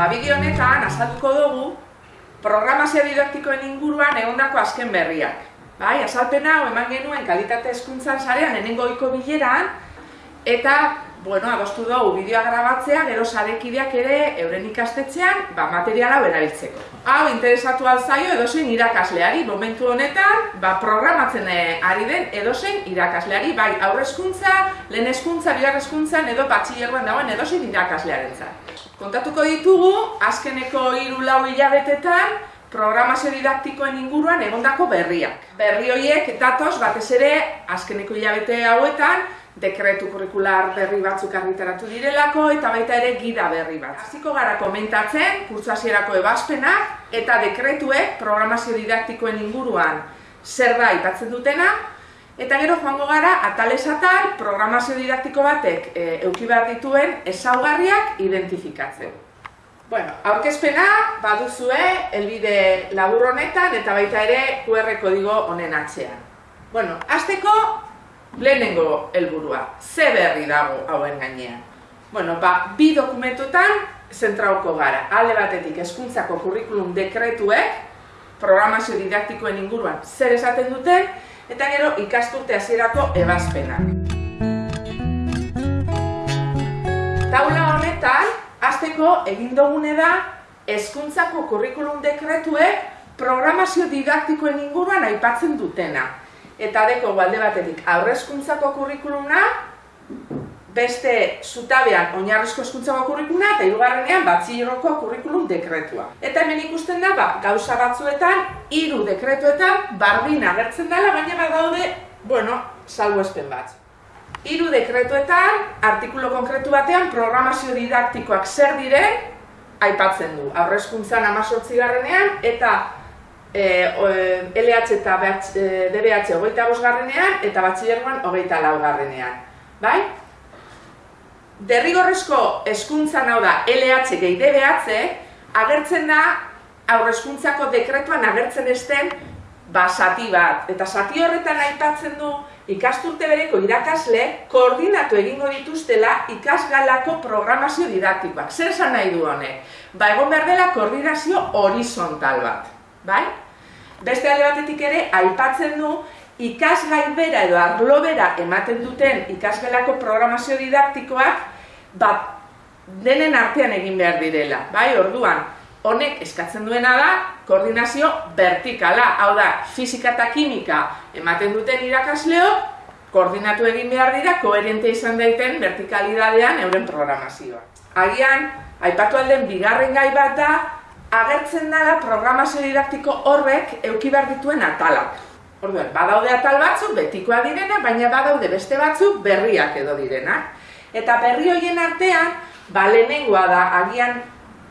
Ba, bideo honetan azalduko dugu programazio didaktikoen inguruan egondako azken berriak. Bai, azalpena hau eman genuen kalitate hezkuntzan sarean enengo ohiko bileran eta bueno, adostu dugu bideoa grabatzea, gero sarekideak ere euren ikastetxean ba, materiala erabiltzeko. Hau, interesatu alzaio edozein irakasleari, momentu honetan, ba, programatzen eh, ari den edozein irakasleari, bai aurrezkuntza, lehen hezkuntza, bigarrezkuntzan edo batxillerroan dagoen edozein irakaslearen Kontatuko ditugu, azkeneko hiru lau hilabetetan, programazio didaktikoen inguruan egondako berriak. Berri horiek datoz batez ere azkeneko hilabete hauetan dekretu kurrikular berri batzuk argitaratu direlako eta baita ere gida berri bat. Hasiko gara komentatzen kurtsasierako ebazpenak eta dekretuek programazio didaktikoen inguruan zer da aipatzen dutena Eta gero joango gara, atalez atal, programazio didaktiko batek e, euki behar dituen ezaugarriak identifikatzen. Bueno, aurkezpena baduzue elbide labur honetan eta baita ere QR kodigo honen atzean. Bueno, azteko lehenengo helburua. Ze berri dago hauen gainean. Bueno, ba, bi dokumentutan zentrauko gara. Alde batetik hezkuntzako kurrikulum dekretuek programazio didaktikoen inguruan zer esaten duten, eta gero ikasturte hasierako ebazpenak. Taula honetan, hasteko egin dugune da hezkuntzako kurrikulum dekretuek programazio didaktikoen inguruan aipatzen dutena. Eta deko balde batetik aurrezkuntzako kurrikuluna, beste zutabean oinarrizko hezkuntzako kurrikuluna eta hirugarrenean batxilergoko kurrikulum dekretua. Eta hemen ikusten da ba, gauza batzuetan hiru dekretuetan bardin agertzen dela, baina badaude, bueno, salbuespen bat. Hiru dekretuetan, artikulu konkretu batean, programazio didaktikoak zer diren, aipatzen du. Aurrezkuntzan amazortzi garrenean, eta e, LH eta DBH hogeita garrenean, eta batxilergoan hogeita lau garrenean. Bai? derrigorrezko hezkuntzan hau da LH gehi DBH, agertzen da aurrezkuntzako dekretuan agertzen esten ba, zati bat. Eta zati horretan aipatzen du ikasturte bereko irakasle koordinatu egingo dituztela ikasgalako programazio didaktikoak. Zer esan nahi du honek? Ba, egon behar dela koordinazio horizontal bat. Bai? Beste alde batetik ere, aipatzen du ikasgai bera edo arlo bera ematen duten ikasgelako programazio didaktikoak bat denen artean egin behar direla, bai, orduan, honek eskatzen duena da koordinazio vertikala, hau da, fizika eta kimika ematen duten irakasleo, koordinatu egin behar dira, koherente izan daiten vertikalidadean euren programazioa. Agian, aipatu alden bigarren gai bat da, agertzen dela programazio didaktiko horrek euki behar dituen atalak. Orduan, badaude atal batzuk betikoa direna, baina badaude beste batzuk berriak edo direnak. Eta berri horien artean, ba lehenengoa da agian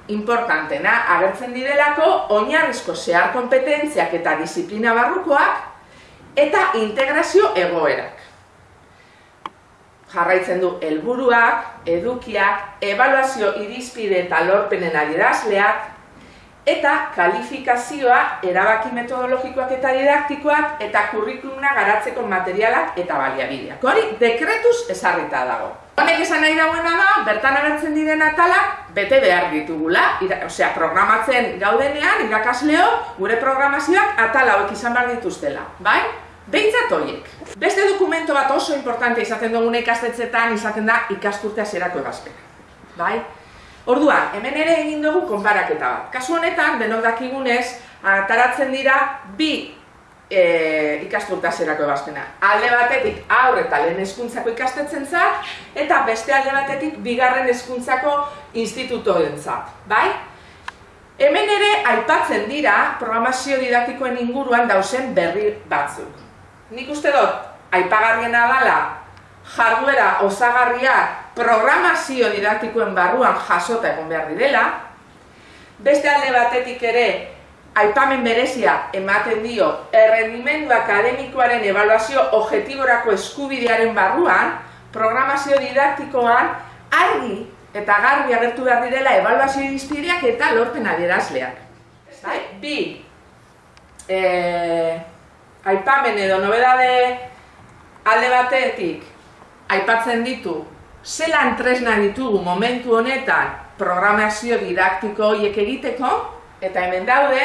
importantena agertzen direlako oinarrizko zehar kompetentziak eta disiplina barrukoak eta integrazio egoerak. Jarraitzen du helburuak, edukiak, evaluazio irizpide eta lorpenen adierazleak, eta kalifikazioa erabaki metodologikoak eta didaktikoak eta kurrikuluna garatzeko materialak eta baliabideak. Hori, dekretuz ezarrita dago. Honek esan nahi dagoena da, bertan agertzen diren atalak bete behar ditugula. osea, programatzen gaudenean, irakasleo, gure programazioak atala hauek izan behar dituztela. Bai? Behintzat horiek. Beste dokumento bat oso importante izaten dugune ikastetzetan izaten da ikasturtea zerako egazpena. Bai? Orduan, hemen ere egin dugu konparaketa bat. Kasu honetan, denok dakigunez, ataratzen dira bi e, ikasturtazerako ebazpena. Alde batetik aurre eta lehen eskuntzako ikastetzen zat, eta beste alde batetik bigarren eskuntzako institutoen zat. Bai? Hemen ere aipatzen dira programazio didaktikoen inguruan dauzen berri batzuk. Nik uste dut, aipagarriena dala jarduera osagarria programazio didaktikoen barruan jasota egon behar direla, beste alde batetik ere aipamen berezia ematen dio errendimendu akademikoaren evaluazio objetiborako eskubidearen barruan, programazio didaktikoan argi eta garbi agertu behar direla evaluazio irizpideak eta lorpen adierazleak. Bai? Bi, eh, aipamen edo nobedade alde batetik aipatzen ditu zelan tresna ditugu momentu honetan programazio didaktiko horiek egiteko, eta hemen daude,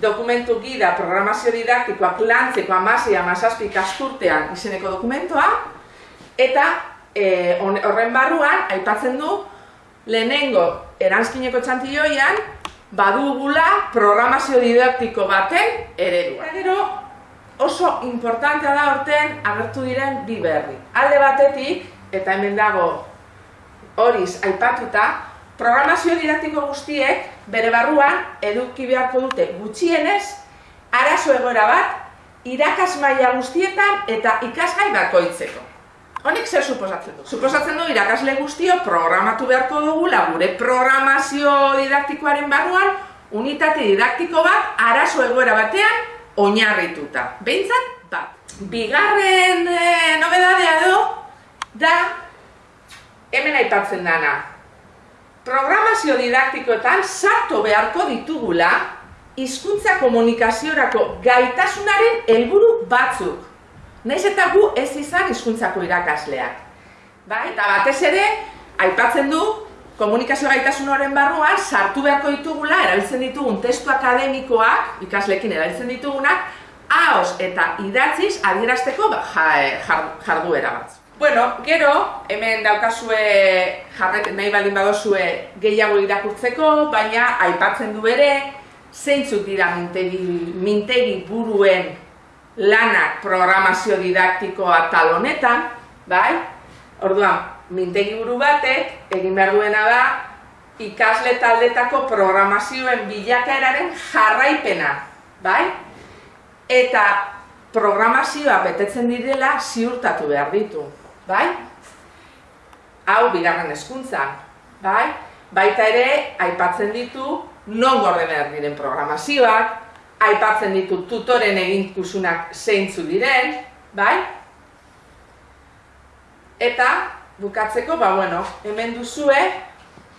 dokumentu gida programazio didaktikoak lantzeko amasei amazazpi kasturtean izeneko dokumentoa, eta e, horren barruan, aipatzen du, lehenengo eranzkineko txantilloian, badugula programazio didaktiko baten eredua. Gero, oso importantea da horten agertu diren bi berri. Alde batetik, eta hemen dago horiz aipatuta, programazio didaktiko guztiek bere barruan eduki beharko dute gutxienez arazo egoera bat irakas maila guztietan eta ikasgai bakoitzeko. Honek zer suposatzen du? Suposatzen du irakasle guztio programatu beharko dugula gure programazio didaktikoaren barruan unitate didaktiko bat arazo egoera batean oinarrituta. Behintzat, bat. Bigarren e, nobedadea edo, da, hemen aipatzen dana. Programazio didaktikoetan sartu beharko ditugula hizkuntza komunikaziorako gaitasunaren helburu batzuk. Naiz eta gu ez izan hizkuntzako irakasleak. Bai, eta batez ere, aipatzen du komunikazio gaitasun horren barruan sartu beharko ditugula erabiltzen ditugun testu akademikoak, ikaslekin erabiltzen ditugunak, haos eta idatziz adierazteko ba, jarduera bat. Bueno, gero, hemen daukazue jarret nahi baldin badozue gehiago irakurtzeko, baina aipatzen du ere, zeintzuk dira mintegi, mintegi buruen lanak programazio didaktikoa talonetan, bai? Orduan, mintegi buru batek egin behar duena da ikasle taldetako programazioen bilakaeraren jarraipena, bai? Eta programazioa betetzen direla ziurtatu behar ditu, bai? Hau bigarren hezkuntza, bai? Baita ere, aipatzen ditu non gorde behar diren programazioak, aipatzen ditu tutoren eginkusunak zeintzu diren, bai? Eta bukatzeko, ba, bueno, hemen duzue,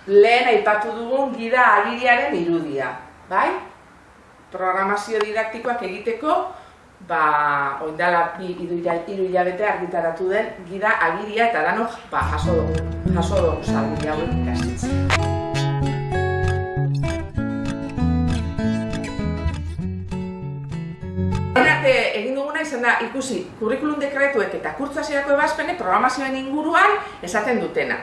lehen aipatu dugun gida agiriaren irudia, bai? Programazio didaktikoak egiteko, ba, oindala iru hilabete argitaratu den gida agiria eta danok, ba, jaso dugu, jaso dugu salgu hauek ikasitzen. egin duguna izan da ikusi kurrikulum dekretuek eta kurtzasierako ebazpene programazioen inguruan esaten dutena.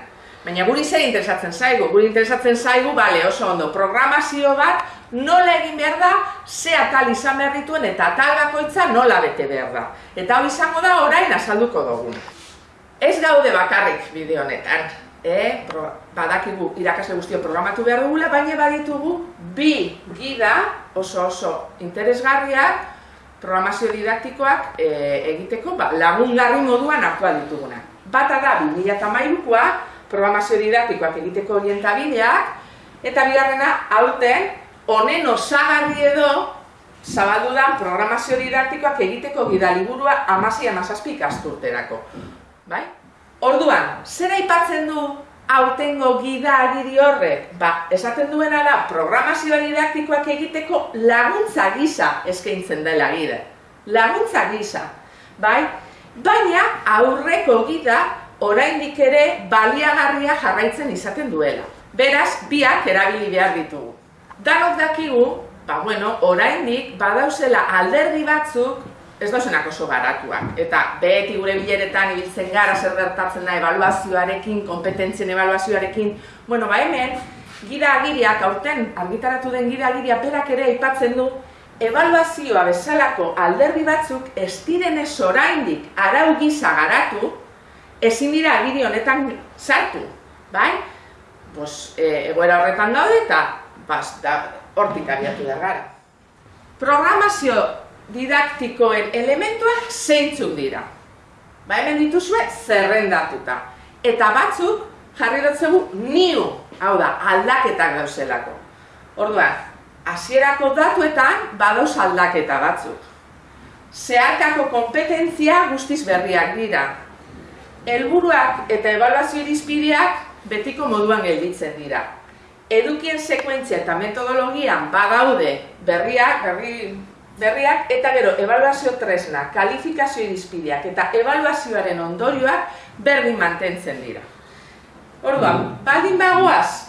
Baina guri zer interesatzen zaigu, guri interesatzen zaigu, bale, oso ondo, programazio bat nola egin behar da, ze atal izan behar dituen eta atal bakoitza nola bete behar da. Eta hau izango da orain azalduko dugu. Ez gaude bakarrik bideo honetan, eh? badakigu irakasle guztio programatu behar dugula, baina baditugu bi gida oso oso interesgarriak programazio didaktikoak e, egiteko ba, lagungarri moduan aktual dituguna. Bata da 2008koa programazio didaktikoak egiteko orientabideak eta bigarrena aurten honen osagarri edo zabaldu da programazio didaktikoak egiteko gidaliburua amasi amazazpi ikasturterako. Bai? Orduan, zer aipatzen du aurtengo gida agiri horrek, ba, esaten duena da, programazioa didaktikoak egiteko laguntza gisa eskaintzen dela gide. Laguntza gisa, bai? Baina aurreko gida oraindik ere baliagarria jarraitzen izaten duela. Beraz, biak erabili behar ditugu. Danok dakigu, ba, bueno, oraindik badauzela alderdi batzuk ez dauzenak oso garatuak. Eta beti gure bileretan ibiltzen gara zer gertatzen da evaluazioarekin, kompetentzien evaluazioarekin. Bueno, ba hemen, gida agiriak, aurten argitaratu den gida agiria berak ere aipatzen du, evaluazioa bezalako alderdi batzuk ez diren ez oraindik arau gisa garatu, ezin dira agiri honetan sartu, bai? Bos, e, egoera horretan daude eta bas, da, hortik abiatu da gara. Programazio didaktikoen elementuak zeintzuk dira. Ba hemen dituzue zerrendatuta. Eta batzuk jarri dutzegu niu, hau da, aldaketak dauzelako. Orduan, hasierako datuetan badoz aldaketa batzuk. Zeharkako kompetentzia guztiz berriak dira. Helburuak eta evaluazio irizpideak betiko moduan gelditzen dira. Edukien sekuentzia eta metodologian badaude berriak, berri berriak eta gero evaluazio tresna, kalifikazio irizpideak eta evaluazioaren ondorioak berdin mantentzen dira. Orduan, baldin bagoaz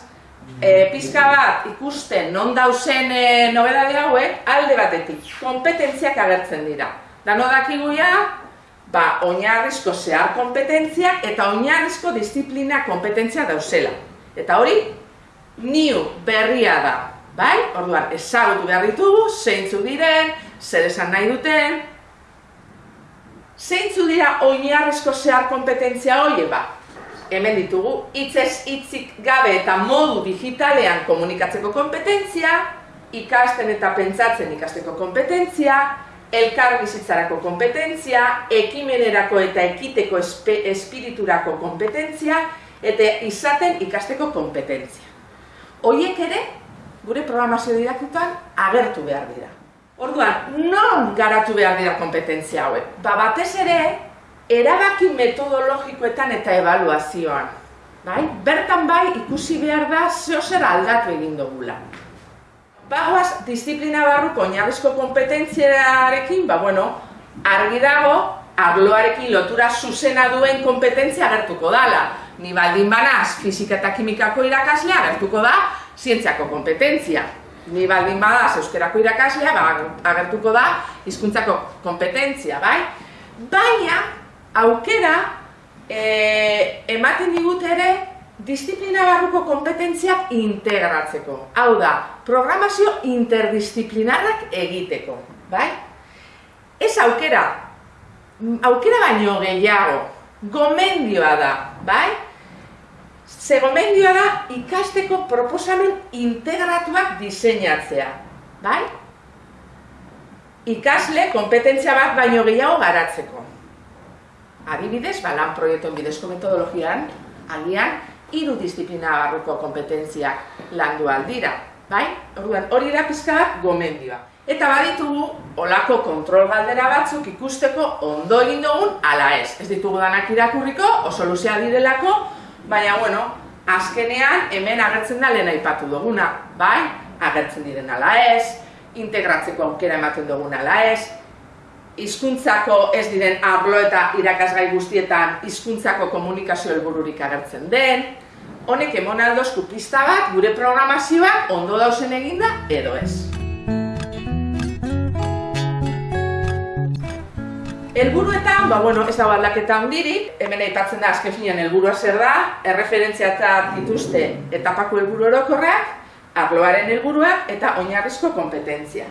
e, pizka bat ikusten non dauzen e, nobedade hauek, alde batetik, kompetentziak agertzen dira. Dano dakigu ja, ba, oinarrizko zehar kompetentziak eta oinarrizko disiplina kompetentzia dauzela. Eta hori, niu berria da, bai? Orduan, ezagutu behar ditugu, zeintzu diren, zer esan nahi duten, zeintzu dira oinarrizko zehar kompetentzia hori, ba, hemen ditugu, hitzez hitzik gabe eta modu digitalean komunikatzeko kompetentzia, ikasten eta pentsatzen ikasteko kompetentzia, elkar bizitzarako kompetentzia, ekimenerako eta ekiteko espiriturako kompetentzia, eta izaten ikasteko kompetentzia. Hoiek ere, gure programazio didaktutan agertu behar dira. Orduan, non garatu behar dira kompetentzia hauek? Ba, batez ere, erabaki metodologikoetan eta evaluazioan. Bai? Bertan bai ikusi behar da zeo zer aldatu egin dugula. Bagoaz, disiplina barruko oinarrizko kompetentziarekin, ba bueno, argi dago, arloarekin lotura zuzena duen kompetentzia agertuko dala. Ni baldin banaz, fizika eta kimikako irakaslea agertuko da, zientziako kompetentzia. Ni baldin badaz, euskerako irakaslea, ba, agertuko da, hizkuntzako kompetentzia, bai? Baina, aukera e, ematen digut ere disiplina barruko kompetentziak integratzeko. Hau da, programazio interdisciplinarrak egiteko, bai? Ez aukera, aukera baino gehiago, gomendioa da, bai? Ze gomendioa da ikasteko proposamen integratuak diseinatzea, bai? Ikasle kompetentzia bat baino gehiago garatzeko. Adibidez, ba, lan proiektuen bidezko metodologian, agian, hiru disiplina barruko kompetentziak landu aldira. Bai? Orduan, hori da pizka gomendioa. Eta baditugu, olako kontrol galdera batzuk ikusteko ondo egin dugun ala ez. Ez ditugu danak irakurriko, oso luzea direlako, baina, bueno, azkenean hemen agertzen da lehen aipatu duguna. Bai? Agertzen diren ala ez, integratzeko aukera ematen dugun ala ez, hizkuntzako ez diren arlo eta irakasgai guztietan hizkuntzako komunikazio helbururik agertzen den, honek emon aldozku pista bat gure programazioak ondo dausen eginda edo ez. Helburuetan, ba, bueno, ez dago aldaketa handirik, hemen aipatzen da azken finean helburua zer da, erreferentziatzat dituzte etapako helburu orokorrak, arloaren helburuak eta oinarrizko kompetentzia.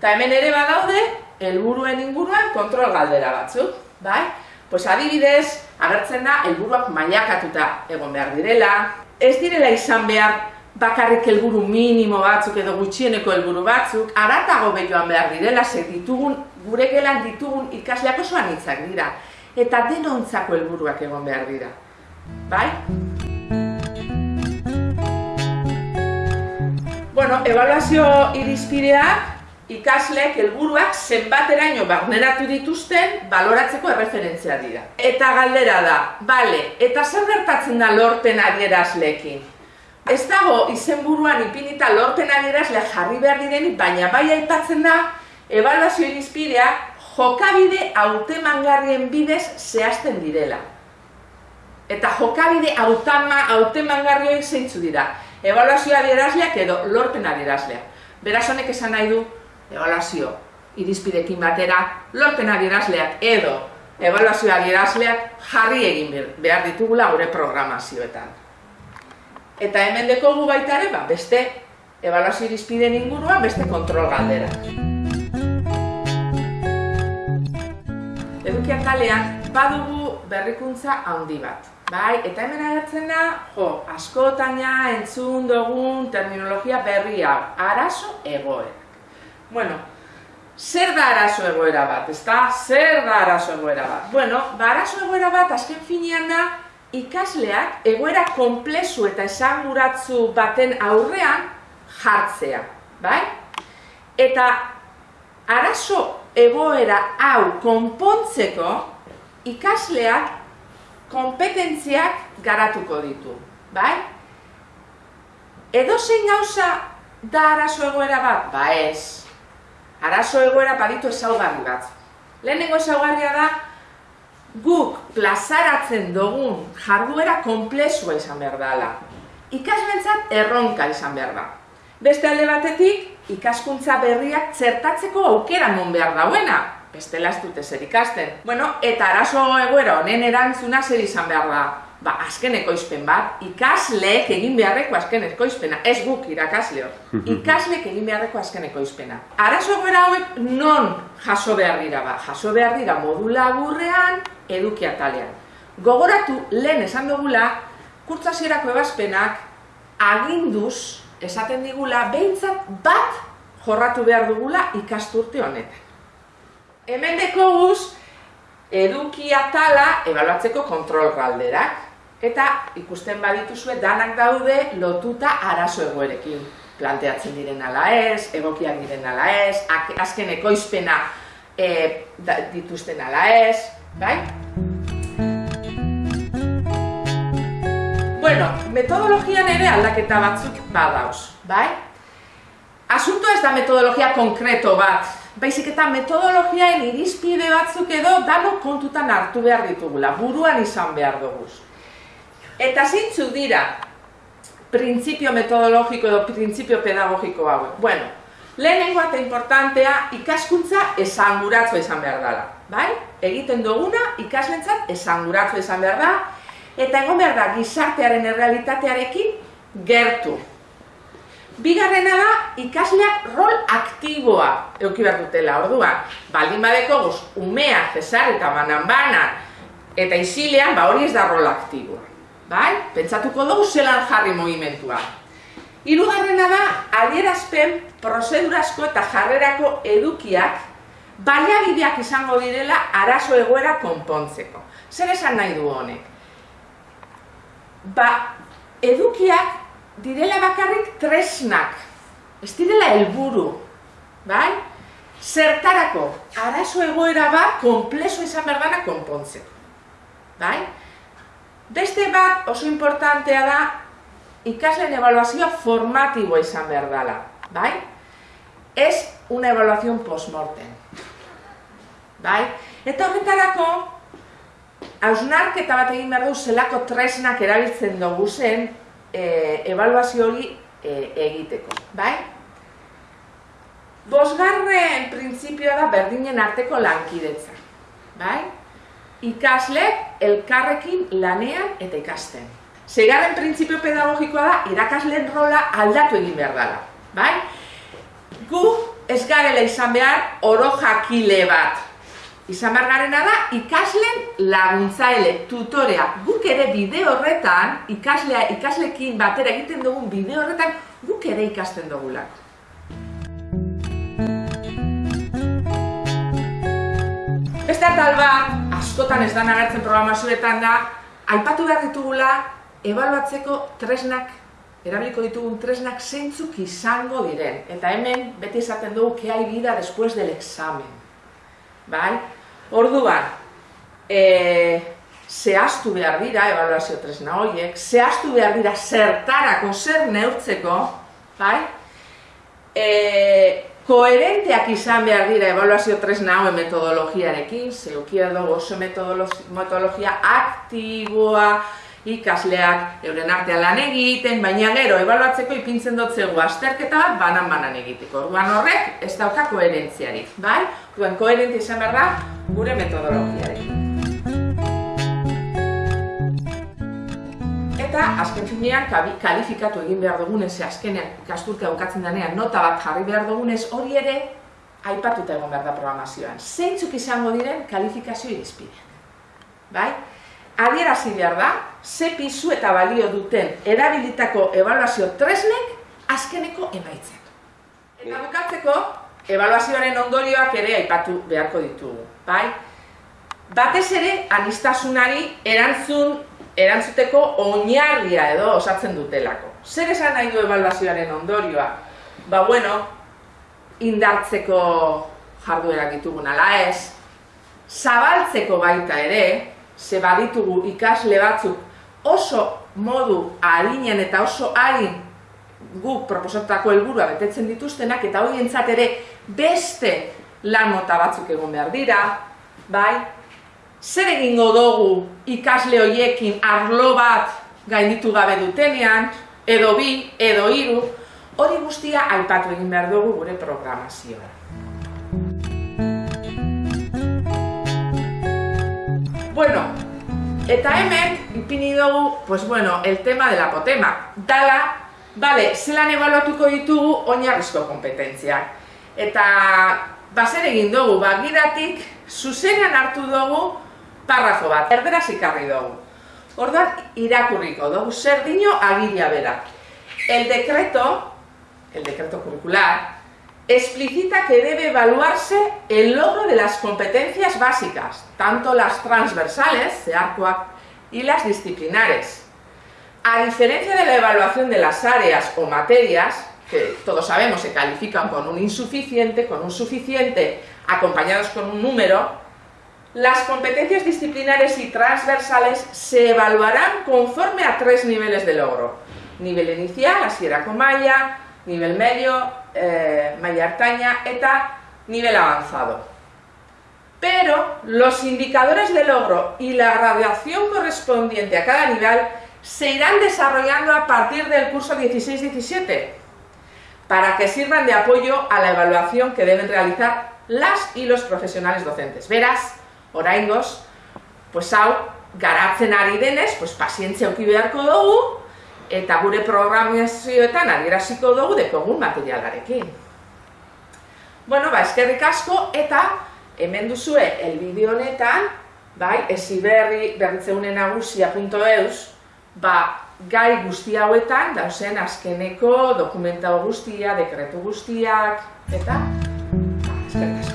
Eta hemen ere badaude, helburuen inguruan kontrol galdera batzuk, bai? Pues adibidez, agertzen da helburuak mailakatuta egon behar direla, ez direla izan behar bakarrik helburu minimo batzuk edo gutxieneko helburu batzuk, aratago behioan behar direla, ze ditugun, gure gelan ditugun ikasleak oso anitzak dira, eta denontzako helburuak egon behar dira. Bai? Bueno, evaluazio irizpideak ikaslek helburuak zenbateraino barneratu dituzten baloratzeko erreferentzia dira. Eta galdera da, bale, eta zer gertatzen da lorten adierazlekin? Ez dago izenburuan ipinita lorten adierazle jarri behar direnik, baina bai aipatzen da, ebaluazio irizpidea jokabide hautemangarrien bidez zehazten direla. Eta jokabide hautemangarrioen zeintzu dira. Ebaluazio adierazleak edo lorten adierazleak. Beraz honek esan nahi du, evaluazio irizpidekin batera lorten adierazleak edo evaluazio adierazleak jarri egin behar ditugula gure programazioetan. Eta hemen dekogu baita ere, ba, beste evaluazio irizpideen inguruan beste kontrol galdera. Edukian kalean badugu berrikuntza handi bat. Bai, eta hemen agertzen da, jo, askotaina entzun dugun terminologia berri hau, arazo egoera. Bueno, zer da arazo egoera bat, ezta? Zer da arazo egoera bat? Bueno, ba arazo egoera bat azken finean da ikasleak egoera konplezu eta esanguratzu baten aurrean jartzea, bai? Eta arazo egoera hau konpontzeko ikasleak kompetentziak garatuko ditu, bai? Edo zein gauza da arazo egoera bat? Ba ez, arazo egoera baditu ezaugarri bat. Lehenengo ezaugarria da, guk plazaratzen dugun jarduera konplexua izan behar dela. ikaslentzat erronka izan behar da. Beste alde batetik, ikaskuntza berriak zertatzeko aukera non behar dauena, bestela ez dute zer ikasten. Bueno, eta arazo egoera honen erantzuna zer izan behar da, ba, azken ekoizpen bat, ikasleek egin beharreko azken ekoizpena, ez guk irakasle hor, ikasleek egin beharreko azken ekoizpena. Arazo egoera hauek non jaso behar dira ba, jaso behar dira modu laburrean, eduki atalean. Gogoratu lehen esan dugula, kurtzasierako ebazpenak aginduz esaten digula behintzat bat jorratu behar dugula ikasturte honetan. Hemen deko guz, eduki atala ebaluatzeko kontrol galderak. Eta ikusten badituzue danak daude lotuta arazo egoerekin. Planteatzen diren ala ez, egokiak diren ala ez, azken ekoizpena e, dituzten ala ez, bai? Bueno, metodologian ere aldaketa batzuk badauz, bai? Asunto ez da metodologia konkreto bat, baizik eta metodologiaen irizpide batzuk edo dano kontutan hartu behar ditugula, buruan izan behar duguz. Eta zeintzu dira printzipio metodologiko edo printzipio pedagogiko hauek? Bueno, lehenengo eta importantea ikaskuntza esanguratzua izan behar dela. Bai? Egiten duguna ikaslentzat esanguratzua izan behar da, eta egon behar da gizartearen errealitatearekin gertu. Bigarrena da, ikasleak rol aktiboa euki behar dutela, ordua. Baldin badeko guz, umea, jesar eta banan banan, eta isilean, ba hori ez da rol aktiboa bai? Pentsatuko dugu zelan jarri movimentua. Hirugarrena da, adierazpen prozedurazko eta jarrerako edukiak baliabideak izango direla arazo egoera konpontzeko. Zer esan nahi du honek? Ba, edukiak direla bakarrik tresnak, ez direla helburu, bai? Zertarako, arazo egoera bat konplezo izan berdana konpontzeko. Bai? Beste bat oso importantea da ikasleen evaluazioa formatiboa izan behar dela, bai? Ez una evaluazion postmortem. Bai? Eta horretarako, hausnarketa bat egin behar du zelako tresnak erabiltzen dugu zen e, evaluazio hori e, egiteko, bai? Bosgarren printzipioa da berdinen arteko lankidetza, bai? Ikaslek elkarrekin lanean eta ikasten. Segarren printzipio pedagogikoa da irakasleen rola aldatu egin behar dela. Bai? Gu ez garela izan behar oro jakile bat. Izan behar garena da ikasleen laguntzaile, tutorea. Guk ere bide horretan, ikaslea, ikaslekin batera egiten dugun bide horretan, guk ere ikasten dugulako. Beste atal bat, askotan ez da nagartzen programazioetan da, aipatu behar ditugula, ebaluatzeko tresnak, erabiliko ditugun tresnak zeintzuk izango diren. Eta hemen, beti esaten dugu, ke hai bida después del examen. Bai? Orduan, e, zehaztu behar dira, ebaluazio tresna horiek, zehaztu behar dira zertarako, zer neurtzeko, bai? E, koherenteak izan behar dira evaluazio tresna hauen metodologiarekin, zeukia dugu oso metodologia aktiboa, ikasleak euren artean lan egiten, baina gero ebaluatzeko ipintzen dutzegu azterketa bat banan-banan egiteko. Orduan horrek ez dauka koherentziarik, bai? Orduan koherentzia izan behar da gure metodologiarekin. Eta azken finean kalifikatu egin behar dugunez, azkenean ikasturtea bukatzen denean nota bat jarri behar dugunez, hori ere aipatuta egon behar da programazioan. Zeintzuk izango diren kalifikazio irizpideak. Bai? Adierazi behar da, ze pizu eta balio duten erabilitako evaluazio tresnek azkeneko emaitzak. Eta bukatzeko, evaluazioaren ondorioak ere aipatu beharko ditugu. Bai? Batez ere, anistasunari erantzun erantzuteko oinarria edo osatzen dutelako. Zer esan nahi du evaluazioaren ondorioa? Ba bueno, indartzeko jarduerak ditugun ala ez, zabaltzeko baita ere, ze baditugu ikasle batzuk oso modu harinen eta oso harin guk proposatako helburua betetzen dituztenak eta horientzat ere beste lan mota batzuk egon behar dira, bai? Zer egingo dugu ikasle hoiekin arlo bat gainditu gabe dutenean, edo bi, edo hiru, hori guztia aipatu egin behar dugu gure programazioa. Bueno, eta hemen ipini dugu, pues bueno, el tema de la potema. Dala, bale, zelan ebaluatuko ditugu oinarrizko kompetentziak. Eta baser egin dugu, bagiratik, zuzenean hartu dugu parrafo bat, erderaz ikarri dugu. Orduan, irakurriko dugu, zer dino agiria. El decreto, el decreto curricular, explicita que debe evaluarse el logro de las competencias básicas, tanto las transversales, CEARCOAC, y las disciplinares. A diferencia de la evaluación de las áreas o materias, que todos sabemos se califican con un insuficiente, con un suficiente, acompañados con un número, las competencias disciplinares y transversales se evaluarán conforme a tres niveles de logro. Nivel inicial, así era con nivel medio, eh, malla artaña, eta nivel avanzado. Pero los indicadores de logro y la graduación correspondiente a cada nivel se irán desarrollando a partir del curso 16-17 para que sirvan de apoyo a la evaluación que deben realizar las y los profesionales docentes. Beraz, oraingoz, pues hau, garatzen ari denez, pues pazientzia auki beharko dugu, eta gure programazioetan adieraziko dugu dekogun materialarekin. Bueno, ba, eskerrik asko, eta hemen duzue, el bideo honetan, bai, esiberri berritzeunen nagusia.eus, ba, gai guzti hauetan, dauzen azkeneko dokumenta guztia, dekretu guztiak, eta, ba, eskerrik